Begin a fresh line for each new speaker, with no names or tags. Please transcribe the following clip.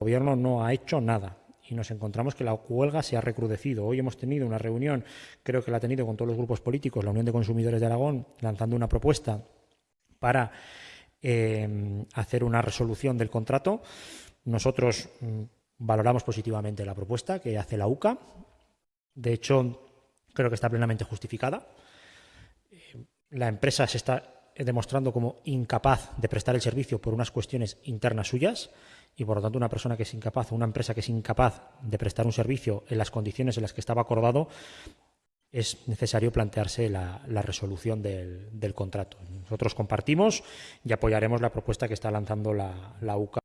gobierno no ha hecho nada y nos encontramos que la huelga se ha recrudecido. Hoy hemos tenido una reunión, creo que la ha tenido con todos los grupos políticos, la Unión de Consumidores de Aragón, lanzando una propuesta para eh, hacer una resolución del contrato. Nosotros mm, valoramos positivamente la propuesta que hace la UCA. De hecho, creo que está plenamente justificada. Eh, la empresa se está demostrando como incapaz de prestar el servicio por unas cuestiones internas suyas y por lo tanto una persona que es incapaz o una empresa que es incapaz de prestar un servicio en las condiciones en las que estaba acordado es necesario plantearse la, resolución del, contrato. Nosotros compartimos y apoyaremos la propuesta que está lanzando la, la UCA.